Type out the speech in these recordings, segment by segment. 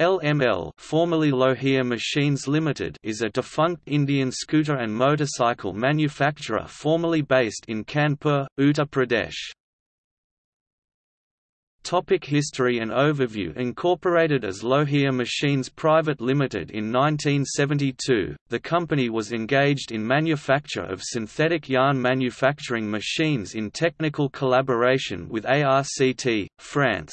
LML formerly Lohia Machines Limited is a defunct Indian scooter and motorcycle manufacturer formerly based in Kanpur, Uttar Pradesh. Topic History and Overview Incorporated as Lohia Machines Private Limited in 1972, the company was engaged in manufacture of synthetic yarn manufacturing machines in technical collaboration with ARCT, France.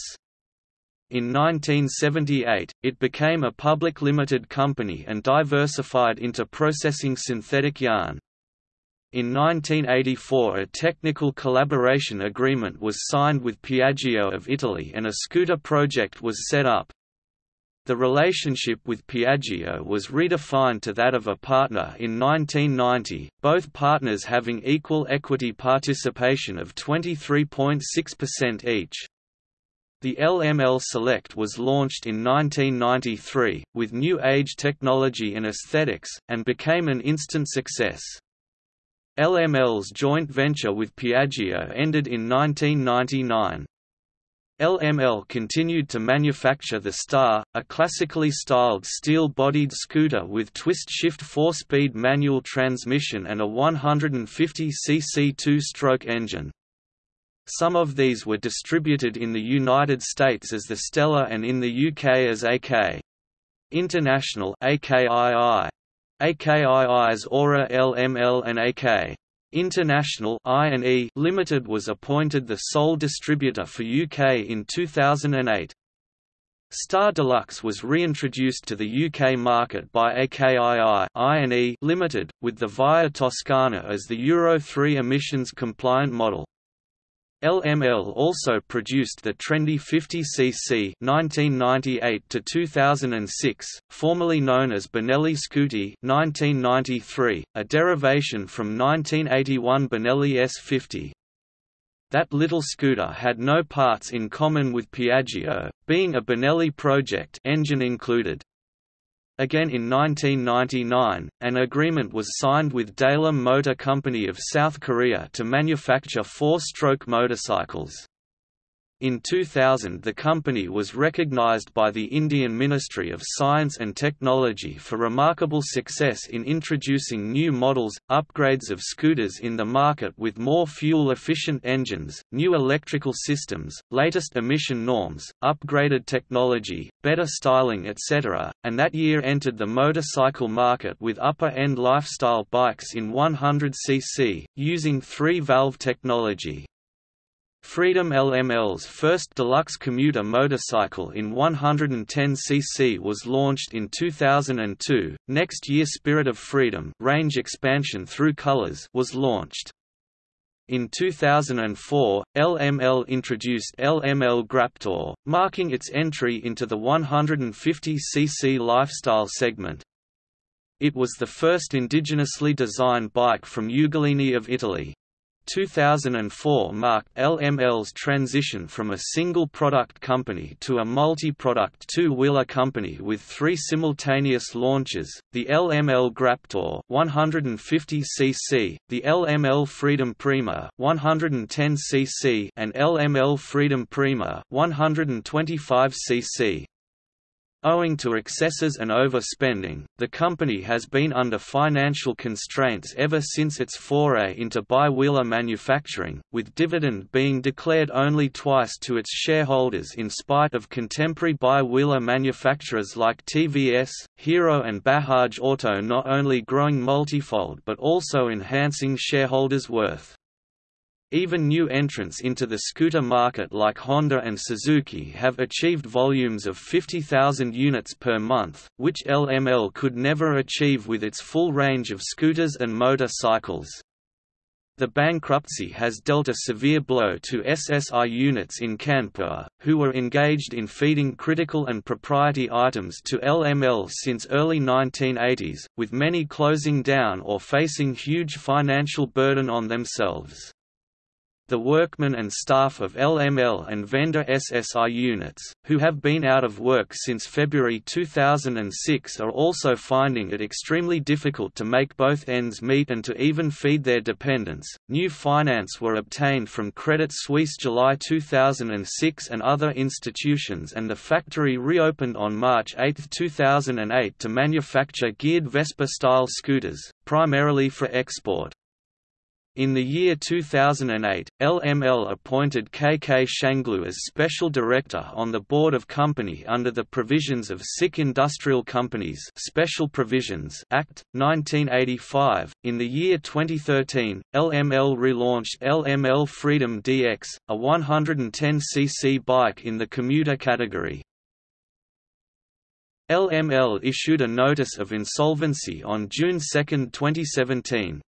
In 1978, it became a public limited company and diversified into processing synthetic yarn. In 1984 a technical collaboration agreement was signed with Piaggio of Italy and a scooter project was set up. The relationship with Piaggio was redefined to that of a partner in 1990, both partners having equal equity participation of 23.6% each. The LML Select was launched in 1993, with new age technology and aesthetics, and became an instant success. LML's joint venture with Piaggio ended in 1999. LML continued to manufacture the Star, a classically styled steel-bodied scooter with twist-shift four-speed manual transmission and a 150cc two-stroke engine. Some of these were distributed in the United States as the Stella and in the UK as AK. International AKII. AKII's Aura LML and AK. International I&E Limited was appointed the sole distributor for UK in 2008. Star Deluxe was reintroduced to the UK market by AKII I&E Limited, with the Via Toscana as the Euro 3 emissions compliant model. LML also produced the trendy 50cc (1998–2006), formerly known as Benelli Scooty 1993, a derivation from 1981 Benelli S50. That little scooter had no parts in common with Piaggio, being a Benelli project engine included. Again in 1999, an agreement was signed with Daelim Motor Company of South Korea to manufacture four-stroke motorcycles. In 2000 the company was recognized by the Indian Ministry of Science and Technology for remarkable success in introducing new models, upgrades of scooters in the market with more fuel-efficient engines, new electrical systems, latest emission norms, upgraded technology, better styling etc., and that year entered the motorcycle market with upper-end lifestyle bikes in 100cc, using three-valve technology. Freedom LML's first deluxe commuter motorcycle in 110cc was launched in 2002. Next year Spirit of Freedom range expansion through colors was launched. In 2004, LML introduced LML Graptor, marking its entry into the 150cc lifestyle segment. It was the first indigenously designed bike from Ugolini of Italy. 2004 marked LML's transition from a single product company to a multi-product two-wheeler company with three simultaneous launches, the LML Graptor 150cc, the LML Freedom Prima 110cc and LML Freedom Prima 125cc. Owing to excesses and overspending, the company has been under financial constraints ever since its foray into bi-wheeler manufacturing, with dividend being declared only twice to its shareholders in spite of contemporary bi-wheeler manufacturers like TVS, Hero and Bajaj Auto not only growing multifold but also enhancing shareholders' worth. Even new entrants into the scooter market like Honda and Suzuki have achieved volumes of 50,000 units per month, which LML could never achieve with its full range of scooters and motorcycles. The bankruptcy has dealt a severe blow to SSI units in Kanpur, who were engaged in feeding critical and propriety items to LML since early 1980s, with many closing down or facing huge financial burden on themselves. The workmen and staff of LML and vendor SSI units, who have been out of work since February 2006 are also finding it extremely difficult to make both ends meet and to even feed their dependents. New finance were obtained from Credit Suisse July 2006 and other institutions and the factory reopened on March 8, 2008 to manufacture geared Vespa-style scooters, primarily for export. In the year 2008, LML appointed KK Shanglu as Special Director on the Board of Company under the provisions of Sick Industrial Companies Special Provisions Act, 1985. In the year 2013, LML relaunched LML Freedom DX, a 110cc bike in the commuter category. LML issued a notice of insolvency on June 2, 2017.